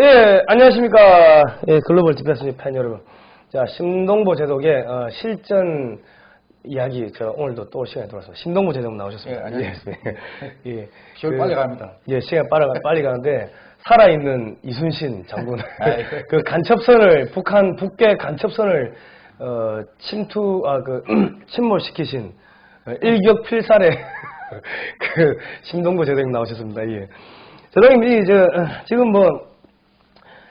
예, 안녕하십니까. 예, 글로벌 디펜스 팬 여러분. 자, 심동보 제독의 어, 실전 이야기, 저 오늘도 또 시간이 돌아서 심동보 제독 나오셨습니다. 예, 안녕하세요. 예, 예. 시간 빨리 갑니다. 예, 시간 빨리, 빨리 가는데, 살아있는 이순신 장군. 아이. 그 간첩선을, 북한, 북괴 간첩선을, 어, 침투, 아, 그, 침몰시키신, 어, 일격 필살의 그, 심동보 제독님 나오셨습니다. 예. 제독님, 이, 저, 어, 지금 뭐,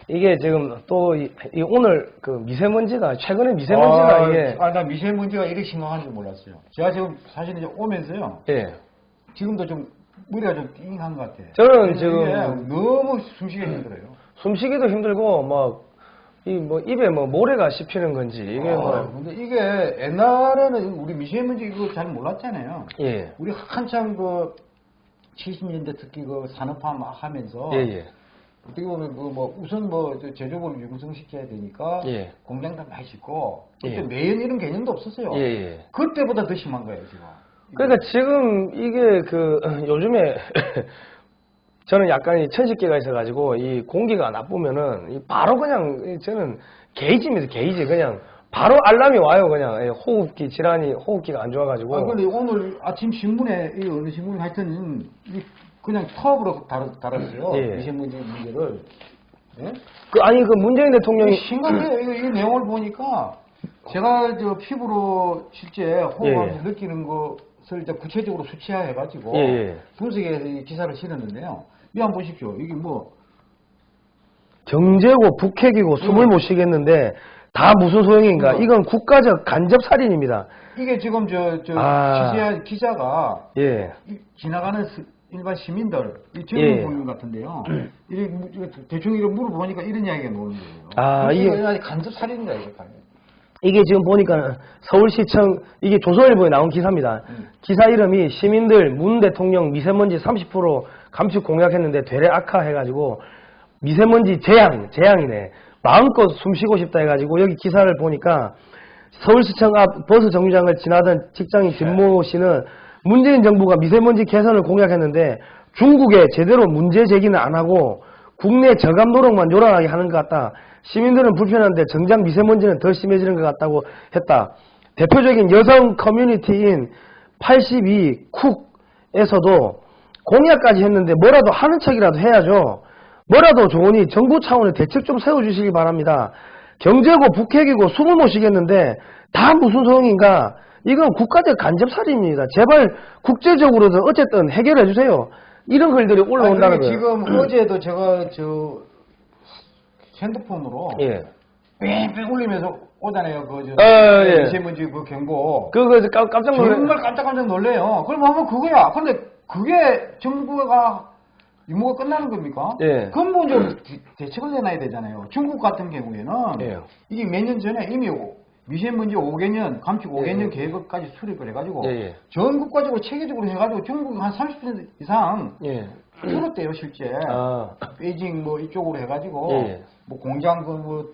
이게 지금 또, 이, 이 오늘 그 미세먼지가, 최근에 미세먼지가 아, 이게, 아, 나 미세먼지가 이렇게 심각한 줄 몰랐어요. 제가 지금 사실 이제 오면서요. 예. 지금도 좀 머리가 좀 띵한 것 같아요. 저는 지금 너무 숨쉬기 힘들어요. 숨쉬기도 힘들고, 막, 이 뭐 입에 뭐 모래가 씹히는 건지, 이게 아, 뭐, 근데 이게 옛날에는 우리 미세먼지 이거 잘 몰랐잖아요. 예. 우리 한참 그 70년대 특히 그 산업화 막 하면서 예, 예. 어떻게 보면 그뭐 우선 뭐저 제조업을 융성시켜야 되니까 예. 공장도 많이 짓고 그때 예. 매연 이런 개념도 없었어요. 예, 예. 그때보다 더 심한 거예요 지금. 그러니까 지금 이게 그 요즘에 저는 약간 이 천식계가 있어가지고 이 공기가 나쁘면은 이 바로 그냥 이 저는 게이지입니다 게이지 그냥 바로 알람이 와요 그냥 예, 호흡기 질환이 호흡기가 안 좋아가지고 아 근데 오늘 아침 신문에 이 어느 신문이 하여튼 이 그냥 톱으로 다뤘, 다뤘어요 예. 미세먼지 문제를. 예? 그 아니 그 문재인 대통령이 심각해요. 이거, 이 내용을 보니까 제가 저 피부로 실제 호흡하면서 예. 느끼는 것을 이제 구체적으로 수치화해가지고 예, 예. 분석해서 이 기사를 실었는데요. 이 한번 보십시오. 이게 뭐 경제고 북핵이고 숨을 음. 못 쉬겠는데 다 무슨 소용인가 음. 이건 국가적 간접 살인입니다 이게 지금 저, 저 아. 기자가 예이 지나가는 스- 일반 시민들, 이 예. 젊은 분들 같은데요. 이 무- 이거 대충 이런 물어보니까 이런 이야기가 나오는 거예요. 아, 이게 이게- 간접 살인이다 이거. 이게 지금 보니까 서울시청 이게 조선일보에 나온 기사입니다. 음. 기사 이름이 시민들 문 대통령 미세먼지 30% 감축 공약했는데 되레 악화해가지고 미세먼지 재앙 재앙이네. 마음껏 숨쉬고 싶다 해가지고 여기 기사를 보니까 서울시청 앞 버스 정류장을 지나던 직장인 김모 씨는 문재인 정부가 미세먼지 개선을 공약했는데 중국에 제대로 문제 제기는 안 하고 국내 저감 노력만 요란하게 하는 것 같다. 시민들은 불편한데 정작 미세먼지는 더 심해지는 것 같다고 했다. 대표적인 여성 커뮤니티인 82 쿡에서도 공약까지 했는데 뭐라도 하는 척이라도 해야죠. 뭐라도 좋으니 정부 차원의 대책 좀 세워주시기 바랍니다. 경제고 북핵이고 숨을 못 쉬겠는데 다 무슨 소용인가? 이건 국가적 간접살인입니다. 제발 국제적으로도 어쨌든 해결해 주세요. 이런 글들이 올라온다는 거예요. 지금 어제도 제가 저 핸드폰으로 예. 뺑뺑 울리면서 오잖아요. 그 저, 어, 예. 미세먼지 그 경고. 그거 깜- 깜짝 놀래. 정말 깜짝깜짝 놀래요. 그럼 하면 그거야. 근데 그게 정부가 임무가 끝나는 겁니까? 예. 근본적으로 대- 대책을 내놔야 되잖아요. 중국 같은 경우에는 예. 이게 몇 년 전에 이미 오- 미세먼지 5개년, 감축 5개년 예. 계획까지 수립을 해가지고 예, 예. 전국적으로 체계적으로 해가지고 중국이 한 30% 이상 예. 줄었대요 실제. 아. 베이징 뭐 이쪽으로 해가지고 예. 뭐 공장 그뭐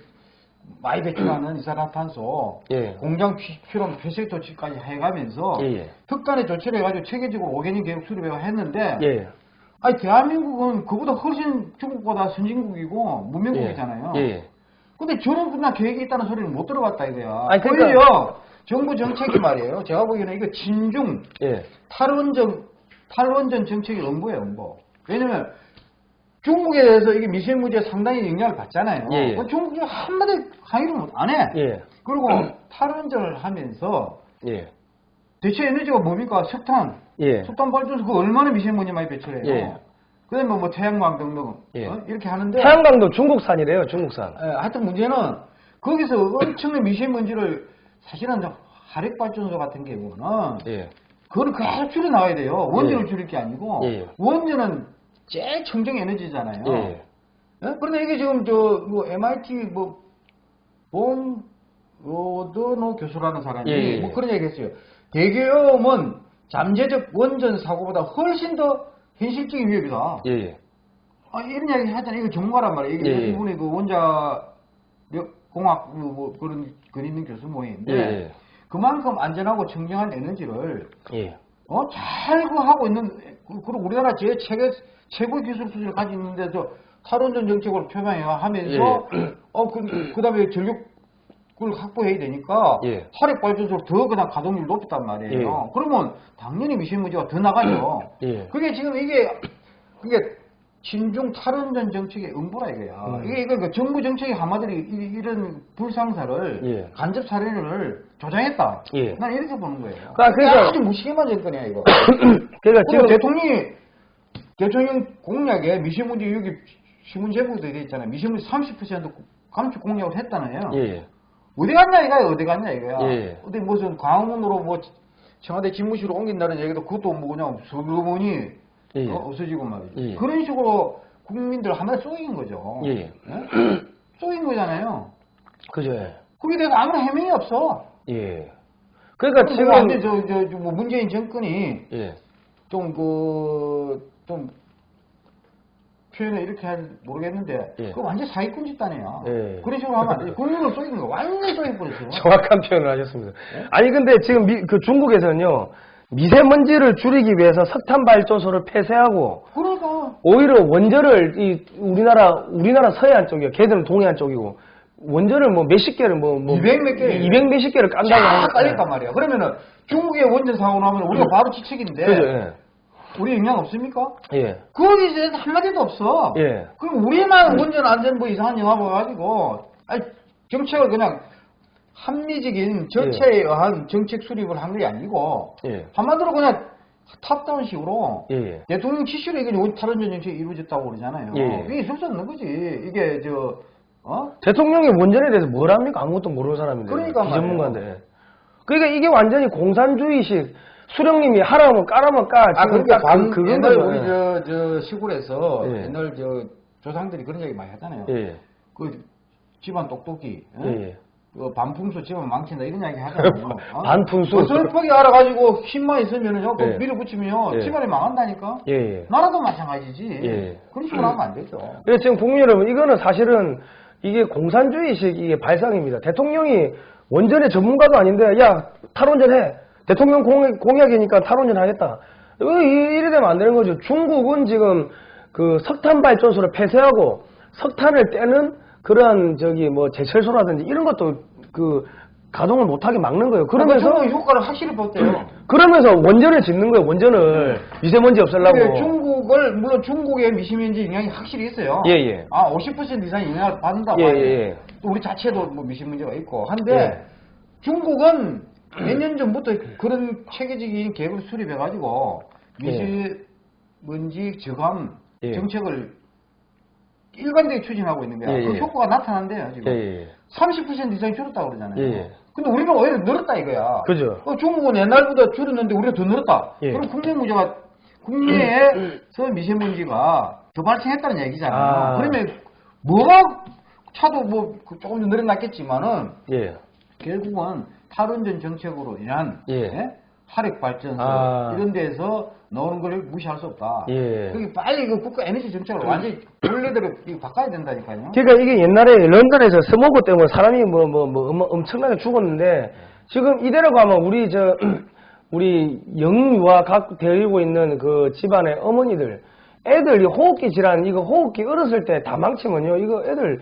많이 배출하는 이산화탄소 예. 공장 피- 필요한 폐쇄 조치까지 해가면서 예, 예. 특단의 조치를 해가지고 체계적으로 5개년 계획 수립을 했는데 예. 아니 대한민국은 그보다 훨씬 중국보다 선진국이고 문명국이잖아요. 예. 예. 근데 저런 그냥 계획이 있다는 소리는 못 들어봤다 이거야. 아니, 그러니까- 오히려 정부 정책이 말이에요. 제가 보기에는 이거 진중 예. 탈원전 탈원전 정책의 음보예요, 음보. 왜냐면 중국에 대해서 이게 미세먼지에 상당히 영향을 받잖아요. 예, 예. 중국이 한마디 항의를 못 안 해. 예. 그리고 탈원전을 하면서 예. 대체 에너지가 뭡니까? 석탄. 예. 석탄 발전소 그 얼마나 미세먼지 많이 배출해요. 예. 그다음에 뭐, 뭐 태양광 등 등 예. 어? 이렇게 하는데 태양광도 중국산이래요, 중국산. 예, 하여튼 문제는 거기서 엄청난 미세먼지를 사실은 화력 발전소 같은 경우는 예. 그거를 계속 줄여 나가야 돼요. 원전을 예. 줄일 게 아니고 예. 원전은 제일 청정 에너지잖아요. 예. 예? 그런데 이게 지금 저 뭐 MIT 뭐본 로드노 교수라는 사람이. 뭐 그런 얘기 했어요. 대기오염은 잠재적 원전 사고보다 훨씬 더 현실적인 위협이다. 예. 예. 아, 이런 이야기 하잖아요. 이거 전문가란 말이에요. 이게 예, 예. 이분이 그 원자력 공학 뭐, 뭐 그런 글 있는 교수 모임인데 예. 예. 그만큼 안전하고 청정한 에너지를 예. 어, 잘그 하고 있는, 그, 그리고 우리나라 제 최고, 최고 기술 수준을 가지고 있는데, 저, 탈원전 정책을 표명하면서 어, 그, 그 다음에 전력 을 확보해야 되니까 예. 화력 발전소를 더 그냥 가동률 높였단 말이에요. 예. 그러면 당연히 미세먼지가 더 나가죠. 예. 그게 지금 이게 그게 친중 탈원전 정책의 음보라 이거야. 음. 이게 이거 그 정부 정책의 한마디로 이- 이런 불상사를 예. 간접 사례를 조장했다. 예. 난 이렇게 보는 거예요. 아, 그러니까- 아주 무시개만 정권이야 이거. 그러니까 지금 대통령이 대통령 공약에 미세먼지 여기 신문 제목도 돼 있잖아요. 미세먼지 30% 감축 공약을 했다네요. 예. 어디 갔냐 이거야 어디 갔냐 이거야. 예. 어디 무슨 광화문으로 뭐 청와대 집무실로 옮긴다는 얘기도 그것도 뭐 그냥 서러머니 예. 어, 없어지고 말이죠. 예. 그런 식으로 국민들 하나에 쏘인 거죠. 예. 예? 쏘인 거잖아요. 그죠. 예. 거기에 대해서 아무런 해명이 없어. 예. 그러니까 지금 지금 저, 저, 저, 뭐 문재인 정권이 예. 좀 그, 좀 표현을 이렇게 할 모르겠는데 예. 그 완전 사기꾼 집단이야. 예. 그런 식으로 하면 안 돼. 국민을 쏘인 거 완전히 버렸어. 정확한 표현을 하셨습니다. 아니 근데 지금 미- 그 중국에서는요 미세먼지를 줄이기 위해서 석탄 발전소를 폐쇄하고 그러니까 오히려 원전을 이 우리나라 우리나라 서해안 쪽이요. 걔들은 동해안 쪽이고 원전을 뭐 몇십 개를 뭐, 뭐 200몇 개. 200 몇십 개를 깐다고 쫙 하니까. 깔렸단 말이야. 그러면은 중국의 원전 사고 나면 우리가 바로 지책인데 그죠. 예. 우리 영향 없습니까? 예. 거기에 대해서 한마디도 없어. 예. 그럼 우리만 원전 안전부 이상한 영화 보여가지고 아니, 정책을 그냥 합리적인 절차에 의한 정책 수립을 한 게 아니고 예. 한마디로 그냥 탑다운 식으로 예. 예. 대통령 지시로 이게 원- 탈원전 정책이 이루어졌다고 그러잖아요. 예, 예. 이게 있을 수 없는 거지. 이게 저 어? 대통령이 원전에 대해서 뭘 합니까? 아무것도 모르는 사람인데. 그러니까 비전문가인데. 그러니까 이게 완전히 공산주의식 수령님이 하라면 까라면 까. 아, 그러니까 딱 방, 그, 그건 옛날. 우리 저, 저 시골에서 예. 옛날 저 조상들이 그런 얘기 많이 하잖아요. 예. 그 집안 똑똑이, 어? 예. 예. 그 반풍수 집안 망친다 이런 이야기 하잖아요. 어? 반풍수. 어설프게 알아가지고 힘만 있으면은요, 그 예. 밀어붙이면요, 예. 집안이 망한다니까. 예. 예. 나라도 마찬가지지. 예. 그런 식으로 하면 안 되죠. 그래서 지금 국민 여러분, 이거는 사실은 이게 공산주의식 이게 발상입니다. 대통령이 원전의 전문가도 아닌데, 야, 탈원전 해. 대통령 공, 공약 이니까 탈원전 하겠다. 이래 되면 안 되는 거죠. 중국은 지금 그 석탄 발전소를 폐쇄하고 석탄을 떼는 그러한 저기 뭐 제철소라든지 이런 것도 그 가동을 못하게 막는 거예요. 그러면서 효과를 확실히 봤대요. 그러면서 원전을 짓는 거예요. 원전을 미세먼지 없애려고. 중국을 물론 중국의 미세먼지 영향이 확실히 있어요. 예, 예. 아, 50% 이상 영향을 받는다. 예, 봐요. 예, 예. 또 우리 자체도 뭐 미세먼지가 있고 한데 예. 중국은 몇 년 전부터 그런 체계적인 계획을 수립해가지고 예. 미세먼지 저감 예. 정책을 일관되게 추진하고 있는 거야. 예, 그 예. 효과가 나타난대요 지금. 예, 예. 30% 이상이 줄었다고 그러잖아요. 근데 우리는 오히려 늘었다 이거야. 그죠. 어, 중국은 옛날보다 줄었는데 우리가 더 늘었다. 예. 그럼 국내 문제가 국내에서 미세먼지가 더 발생했다는 얘기잖아요. 아. 그러면 뭐가 차도 뭐그 조금 더 늘어났겠지만은 예. 결국은 탈원전 정책으로 인한 예. 화력 발전소 아. 이런 데서 나오는 걸 무시할 수 없다. 예. 그게 빨리 그 국가 에너지 정책을 완전히 원래대로 바꿔야 된다니까요. 그러니까 이게 옛날에 런던에서 스모그 때문에 사람이 뭐뭐 뭐 엄청나게 죽었는데 지금 이대로 가면 우리 저 우리 영유아 각 데리고 있는 그 집안의 어머니들 애들 이 호흡기 질환 이거 호흡기 어렸을 때 다 망치면요 이거 애들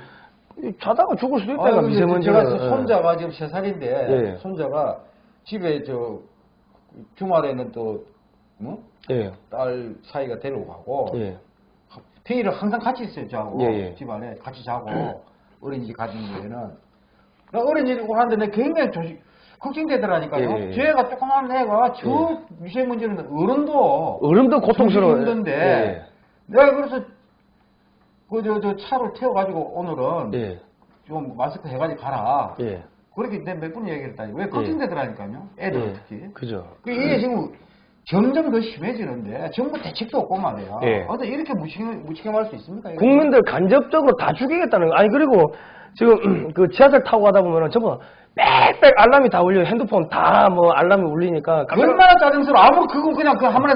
자다가 죽을 수도 있다 아, 미세먼지가 제가 손자가 지금 세 살인데 예. 손자가 집에 저 주말에는 또 뭐? 예. 딸 사이가 데리고 가고 예. 평일에 항상 같이 있어요 저하고 예, 예. 집안에 같이 자고 어린이집 가진 데에는 나 어린이집 하는데 내가 굉장히 조심 걱정되더라니까요 예, 예. 쟤가 조그만 애가 저 미세먼지는 어른도 어른도 고통스러워 힘든데 내가 그래서 그 저 저 차를 태워가지고 오늘은 예. 좀 마스크 해가지고 가라 예. 그렇게 내가 몇번 얘기했다니 왜 걱정되더라니까요 애들 예. 특히 그죠. 그 이게 지금 점점 더 심해지는데 정부 대책도 없고 말이야. 예. 어떻게 이렇게 무책임, 무책임할 수 있습니까? 이거? 국민들 간접적으로 다 죽이겠다는 거. 아니 그리고 지금 그 지하철 타고 가다 보면은 전부 빽빽 알람이 다 울려. 요 핸드폰 다 뭐 알람이 울리니까 얼마나 짜증스러워. 아무 그거 그냥 그 한번에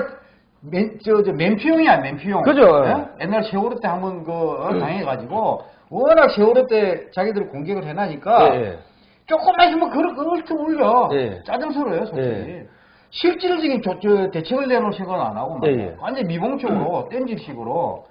맨, 저, 저, 맨피용이야, 맨피용. 그죠. 예? 옛날 세월호 때 한번 그, 어, 당해가지고, 워낙 세월호 때 자기들이 공격을 해놔니까, 예, 예. 조금만 있으면 그걸, 그걸 좀 울려. 예. 짜증스러워요, 솔직히. 예. 실질적인 조, 저, 대책을 내놓을 생각은 안 하고, 말이야. 예, 예. 완전 미봉적으로, 땡질식으로,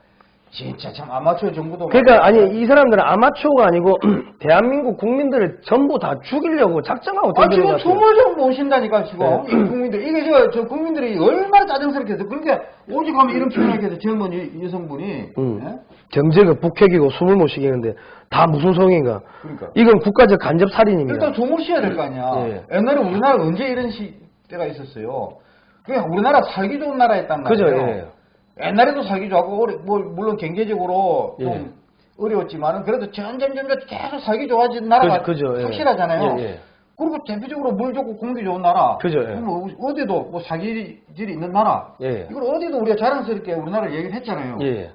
진짜 참 아마추어 정부도 그러니까 아니 이 사람들은 아마추어가 아니고 대한민국 국민들을 전부 다 죽이려고 작정하고 아, 지금. 숨을 좀 모신다니까, 지금. 네. 이 국민들. 이게 저, 저 국민들이 얼마나 짜증스럽게 해서. 그러니까, 오직 하면 이런 표현을 해서 젊은 여, 성분이 음. 경제가 북핵이고 숨을 못 쉬겠는데 다 무슨 소용인가? 그러니까. 이건 국가적 간접 살인입니다. 일단 숨을 쉬어야 될 거 아니야. 예. 옛날에 우리나라 언제 이런 시대가 있었어요. 그냥 우리나라 살기 좋은 나라였단 그죠? 말이에요. 예. 옛날에도 살기 좋았고, 어려- 뭐, 물론 경제적으로 좀 예. 어려웠지만은 그래도 점점 점점 계속 살기 좋아진 나라가 그- 그죠, 예. 확실하잖아요. 예, 예. 그리고 대표적으로 물 좋고 공기 좋은 나라. 그죠, 예. 뭐 어디도 뭐 사기질이 있는 나라. 예. 이걸 어디도 우리가 자랑스럽게 우리나라 얘기를 했잖아요. 예.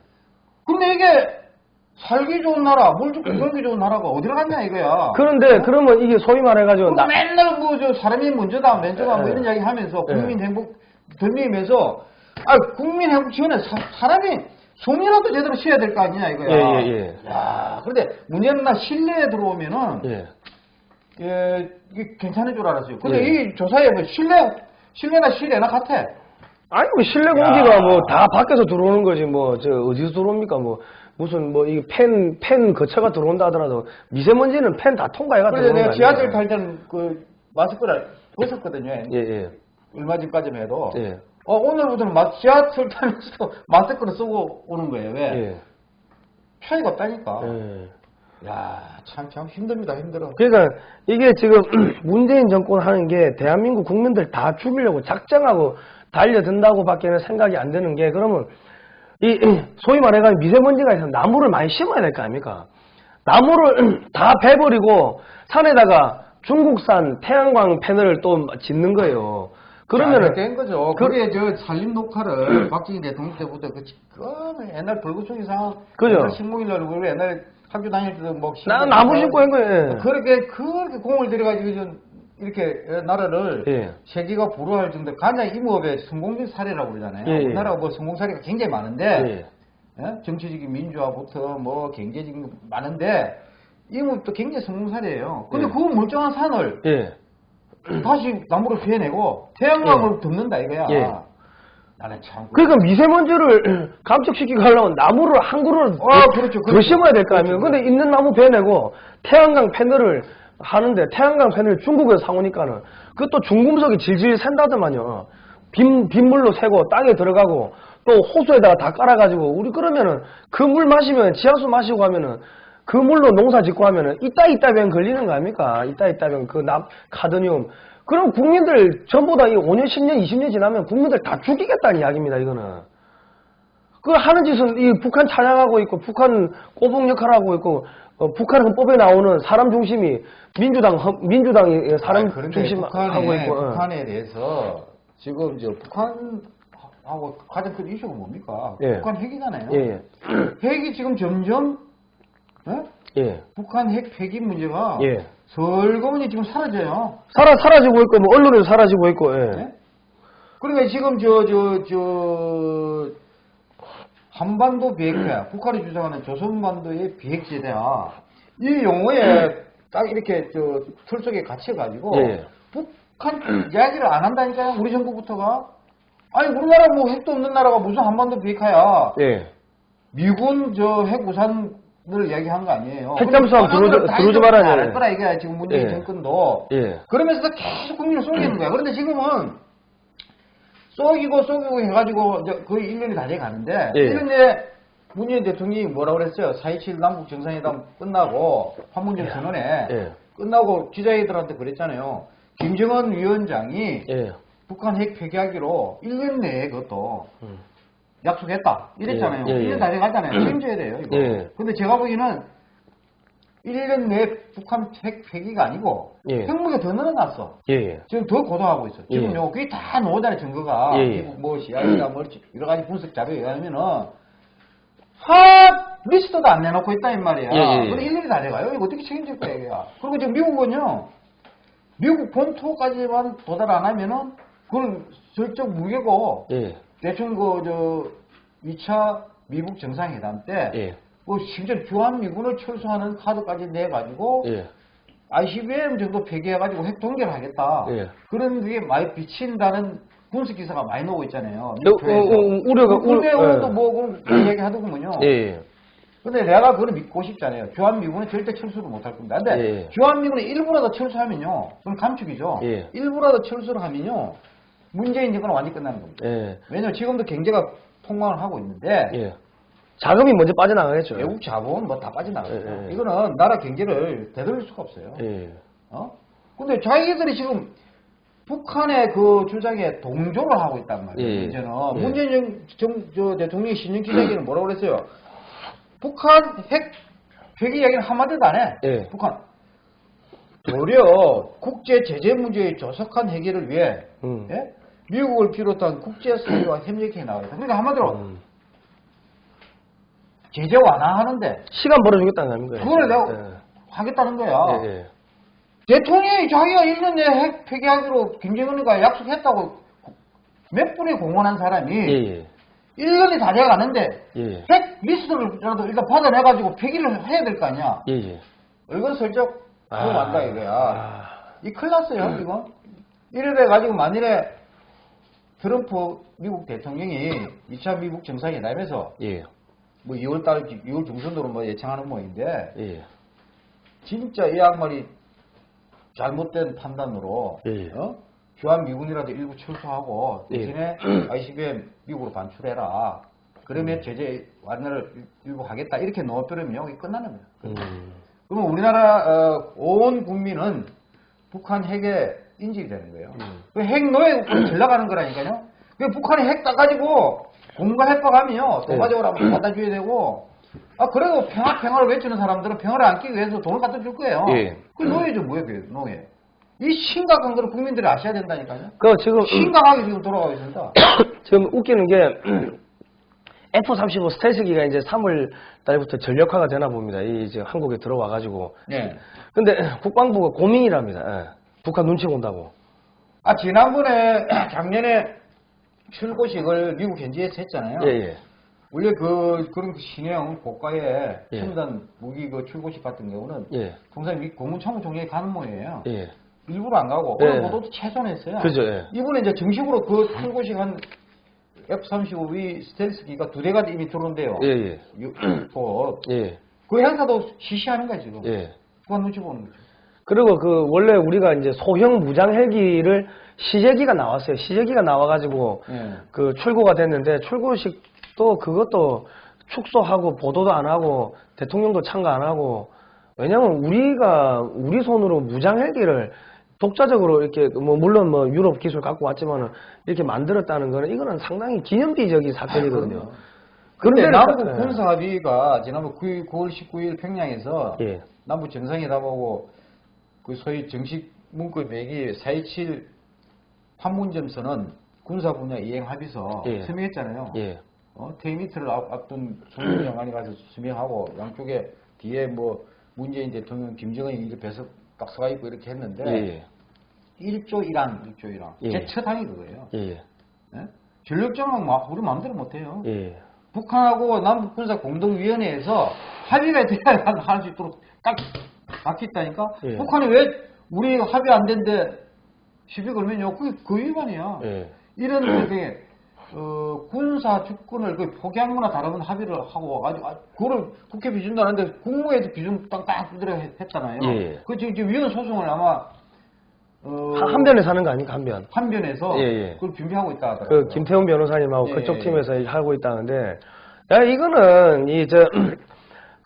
근데 이게 살기 좋은 나라, 물 좋고 공기 좋은 나라가 어디로 갔냐 이거야. 그런데 그러면 이게 소위 말해가지고 나, 맨날 뭐 저 사람이 먼저다, 먼저다 뭐 예. 이런 이야기 하면서 예. 국민 행복 덜미면서 아 국민 행복 지원에 사, 람이 숨이라도 제대로 쉬어야 될 거 아니냐 이거야. 예, 예, 예. 야, 그런데 문제는 나 실내에 들어오면은 예. 예, 이게 괜찮은 줄 알았어요. 근데 예. 이 조사에 뭐 실내 실내나 실내나 같아. 아니 뭐 실내 공기가 뭐 다 밖에서 들어오는 거지 뭐 저 어디서 들어옵니까 뭐 무슨 뭐 이 팬 팬 거쳐가 들어온다 하더라도 미세먼지는 팬 다 통과해가 그래서 들어오는 내가 거 지하철? 탈 때는 그 마스크를 벗었거든요. 예, 예. 얼마 전까지만 해도. 예. 어, 오늘부터는 마, 지하철 타면서도 마스크를 쓰고 오는 거예요. 왜? 예. 차이가 없다니까. 예. 야, 참, 참 힘듭니다. 힘들어. 그러니까 이게 지금 문재인 정권 하는 게 대한민국 국민들 다 죽이려고 작정하고 달려든다고 밖에는 생각이 안 드는 게 그러면 이 소위 말해가 미세먼지가 있어서 나무를 많이 심어야 될 거 아닙니까? 나무를 다 베버리고 산에다가 중국산 태양광 패널을 또 짓는 거예요. 그러면은 된 거죠. 그- 그게 저 산림 녹화를 박정희 대통령 때부터 그, 그 옛날 불구청 이상 그죠. 식목일날 우리 옛날 학교 다닐 때도 뭐나 나무 날 심고 한 거예요. 그렇게 그렇게 공을 들여가지고 좀 이렇게 나라를 예. 세계가 부러워할 정도 가장 임업의 성공적 사례라고 그러잖아요. 예, 예. 우리나라가 뭐 성공 사례가 굉장히 많은데 예. 예? 정치적인 민주화부터 뭐 경제적인 거 많은데 임업도 굉장히 성공 사례예요. 근데 예. 그 멀쩡한 산을 예. 다시 나무로 피해내고 태양광을 덮는다 이거야. 예. 나는 참. 그러니까 미세먼지를 감축시키고 하려면 나무를 한 그루 아, 그렇죠, 더 그렇죠. 심어야 될 거 아니에요. 그렇죠. 근데 있는 나무 베내고 태양광 패널을 하는데 태양광 패널 중국에서 사오니까는 그것도 중금속이 질질 샌다더만요. 빗, 빗물로 새고 땅에 들어가고 또 호수에다가 다 깔아가지고 우리 그러면은 그 물 마시면 지하수 마시고 하면은 그 물로 농사 짓고 하면은 이따 이따 병 걸리는 거 아닙니까? 이따 이따 병그납 카드뮴 그럼 국민들 전부 다 이 5년 10년 20년 지나면 국민들 다 죽이겠다는 이야기입니다 이거는 그 하는 짓은 이 북한 찬양하고 있고 북한 꼬북 역할하고 있고 어, 북한 헌법에 나오는 사람 중심이 민주당 헌- 민주당이 사람 아니, 그런데 중심 북한에, 하고 있고 어. 북한에 대해서 지금 저 북한 하고 가장 큰 이슈가 뭡니까? 예. 북한 핵이잖아요. 예, 핵이 지금 점점 예? 예, 북한 핵 폐기 문제가 예. 설거문이 지금 사라져요. 사라 사라지고 있고 뭐 언론에도 사라지고 있고 예. 예? 그러니까 지금 저 저 저 한반도 비핵화, 북한이 주장하는 조선반도의 비핵제다. 이 용어에 딱 이렇게 저틀 속에 갇혀가지고 예. 북한 이야기를 안 한다니까요. 우리 정부부터가. 아니 우리나라 뭐 핵도 없는 나라가 무슨 한반도 비핵화야. 예. 미군 저 핵 우산 을 이야기한 거 아니에요. 핵잠수함 들어오지- 말아야. 할 거라 이거야 지금 문재인 예. 정권도. 예. 그러면서 계속 국민을 속이는 거야. 그런데 지금은 속이고 속이고 해가지고 거의 1년이 다 돼가는데 예. 1년 내에 문재인 대통령이 뭐라 그랬어요? 4.27 남북 정상회담 끝나고 판문점 선언에 예. 끝나고 기자애들한테 그랬잖아요. 김정은 위원장이 예. 북한 핵 폐기하기로 1년 내에 그것도 음. 약속했다. 이랬잖아요. 예, 예, 1년 예. 다 돼가잖아요. 책임져야 돼요. 이거. 예. 근데 제가 보기에는 1년 내에 북한 핵 폐기가 아니고 예. 핵무게 더 늘어났어. 예. 예. 지금 더 고도하고 있어. 지금 예. 요 그게 다 나오잖아요 증거가. 예, 예. 미국 뭐 CIA가 뭐 여러 가지 분석 자료에 의하면은 하 리스트도 안 내놓고 있다 이 말이야. 예, 예, 예. 근데 일일이 다 돼가요. 이거 어떻게 책임질 거야 이게야. 그리고 지금 미국은요. 미국 본토까지만 도달 안 하면은 그건 절적 무게고 예. 대충 그저 2차 미국 정상회담 때 예. 뭐 심지어 주한미군을 철수하는 카드까지 내가지고 예. ICBM 정도 폐기해가지고 핵 동결하겠다. 예. 그런 게 많이 비친다는 군수 기사가 많이 나오고 있잖아요. 어, 어, 어, 우려가- 국내 우- 의원도 예. 뭐 그런 얘기 하더군요. 예, 예. 근데 내가 그걸 믿고 싶지 않아요. 주한미군은 절대 철수를 못할 겁니다. 근데 예. 주한미군이 일부라도 철수하면요. 그건 감축이죠. 예. 일부라도 철수를 하면요. 문재인 정권은 완전히 끝나는 겁니다. 예. 왜냐면 지금도 경제가 폭망을 하고 있는데 예. 자금이 먼저 빠져나가겠죠. 외국 자본 뭐 다 빠져나가요. 예, 예. 이거는 나라 경제를 되돌릴 수가 없어요. 예. 어? 근데 자기들이 지금 북한의 그 주장에 동조를 하고 있단 말이에요. 예. 이제는 예. 문재인 정, 정- 저 대통령이 신년 기자회견은 뭐라고 그랬어요? 북한 핵 폐기 이야기는 한마디도 안 해. 예. 북한 도리어 국제 제재 문제의 조속한 해결을 위해 음. 예? 미국을 비롯한 국제 사회와 협력해 나가겠다. 그러니까 한마디로 음. 제재 완화하는데 시간 벌어주겠다는 거 아닙니까? 그걸 내가 예. 하겠다는 거야. 예, 예. 대통령이 자기가 1년 내에 핵 폐기하기로 김정은이가 약속했다고 몇 분이 공언한 사람이 예, 예. 1년이 다 돼가는데 예. 핵 리스트를라도 일단 받아내가지고 폐기를 해야 될 거 아니야. 예, 예. 이건 슬쩍 아. 들어간다 이거야. 아. 이 큰일 났어요, 이거. 이래 돼가지고 만일에 트럼프 미국 대통령이 2차 미국 정상회담에서 예. 뭐 2월달, 2월 중순으로 뭐 예상하는 모양인데 예. 진짜 이 양말이 잘못된 판단으로 예. 어? 주한 미군이라도 일부 철수하고 예. 대신에 ICBM 미국으로 반출해라. 그러면 제재 완화를 일- 일부 하겠다. 이렇게 넣어버리면 여기 끝나는 거야. 음. 그러면 우리나라 어, 온 국민은 북한 핵에 인질이 되는 거예요. 음. 그 핵 노예 전락하는 거라니까요. 그 북한이 핵 따가지고 공과 핵박하면요 네. 도가적으로 한번 갖다 줘야 되고 아 그래도 평화 평화를 외치는 사람들은 평화를 안기 위해서 돈을 갖다 줄 거예요. 예. 그 노예죠 뭐예요 그 노예. 이 심각한 거를 국민들이 아셔야 된다니까요. 그 지금 심각하게 지금 돌아가고 있습니다. 지금 웃기는 게 F-35 스텔스기가 이제 3월 달부터 전력화가 되나 봅니다. 이 이제 한국에 들어와 가지고. 네. 근데 국방부가 고민이랍니다. 예. 북한 눈치 본다고. 아 지난번에 작년에 출고식을 미국 현지에서 했잖아요. 예, 예. 원래 그 그런 그 신형 고가의 예. 첨단 무기 그 출고식 같은 경우는 예. 통상 미 국무총총장이 가는 모양이에요. 예. 일부러 안 가고 예. 오늘 보도도 최소했어요. 그죠, 예. 이번에 이제 정식으로 그 출고식 한 F-35V 스텔스기가 두 대가 이미 들어온대요. 예, 예. 유- 곧. 예. 그 행사도 시시하는 거야 지금. 예. 그건 눈치 보는 거죠. 그리고 그 원래 우리가 이제 소형 무장 헬기를 시제기가 나왔어요. 시제기가 나와가지고 예. 그 출고가 됐는데 출고식도 그것도 축소하고 보도도 안 하고 대통령도 참가 안 하고 왜냐면 우리가 우리 손으로 무장 헬기를 독자적으로 이렇게 뭐 물론 뭐 유럽 기술 갖고 왔지만은 이렇게 만들었다는 거는 이거는 상당히 기념비적인 사건이거든요. 그런데 그런데 남북 예. 군사 합의가 지난번 9일, 9월 19일 평양에서 예. 남북 정상회담하고 그 소위 정식 문구 매기 4.27 판문점선언 군사 분야 이행 합의서 예. 서명했잖아요. 예. 어, 테이미트를 앞, 앞둔 송영 장관이 가서 서명하고 양쪽에 뒤에 뭐 문재인 대통령, 김정은이 이렇게 배서 딱 서가 있고 이렇게 했는데 예. 1조 1항, 1조 1항. 예. 제 첫 항이 그거예요. 예. 예? 전력장은 막 우리 마음대로 못해요. 예. 북한하고 남북 군사 공동위원회에서 합의가 돼야 할수 있도록 딱 막혀 있다니까. 예. 북한이 왜 우리 합의 안 된데 시비 걸면요. 그게 그 위반이야. 예. 이런 게 어, 군사 주권을 그 포기한 거나 다름은 합의를 하고 아주 아, 그거를 국회 비준도 안 하는데 국무회에서 비준 땅땅 두드려 했- 했잖아요. 예. 그 지금, 지금 위헌 소송을 아마 어, 한- 한 변에 사는 거 아닙니까 한 변? 한변에서 예, 예. 그걸 준비하고 있다 하더라고요. 그 김태훈 변호사님하고 예, 그쪽 예. 팀에서 하고 있다는데 야 이거는 이저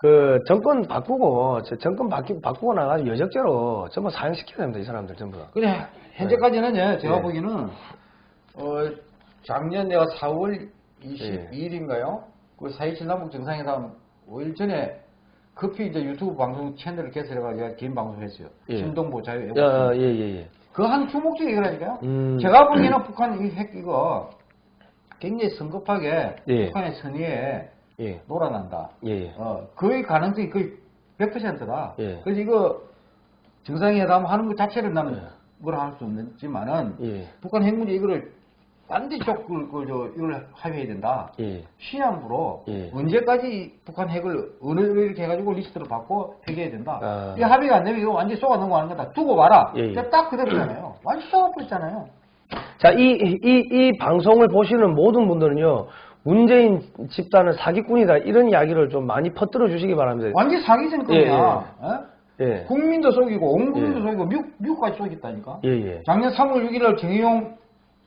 그 정권 바꾸고 저 정권 바뀌, 바꾸고 나가지고 여적죄로 전부 사형시켜야 됩니다 이 사람들 전부 다. 그래 현재까지는 예, 제가 예. 보기에는 어, 작년 내가 4월 예. 22일인가요? 그4.27 남북 정상회담 5일 전에 급히 이제 유튜브 방송 채널을 개설해가지고 개인 방송했어요. 예. 신동보 자유 애국. 야예예 예. 그한 주목적이 이거라니까요. 음. 제가 보기에는 북한 이 핵 이거 굉장히 성급하게 예. 북한의 선의에 예. 놀아난다. 예. 예. 어, 거의 가능성이 거의 100%다. 예. 그래서 이거 정상회담 하는 것 자체를 나는 뭐라 할 수 없지만은 예. 북한 핵 문제 이거를 반드시 그, 그, 저, 이걸 합의해야 된다. 예. 시한부로 예. 언제까지 북한 핵을 어느 이렇게 해가지고 리스트를 받고 폐기해야 된다. 아. 이 합의가 안 되면 이거 완전히 속아 넘어가는 거다. 두고 봐라. 예, 예. 딱 그대로잖아요. 완전 속아버렸잖아요. 자, 이, 이, 이 방송을 보시는 모든 분들은요, 문재인 집단은 사기꾼이다. 이런 이야기를 좀 많이 퍼뜨려 주시기 바랍니다. 완전 사기 정권이야. 예? 예. 국민도 속이고 온 국민도 예. 속이고 미국, 미국까지 속였다니까. 예, 예. 작년 3월 6일 정의용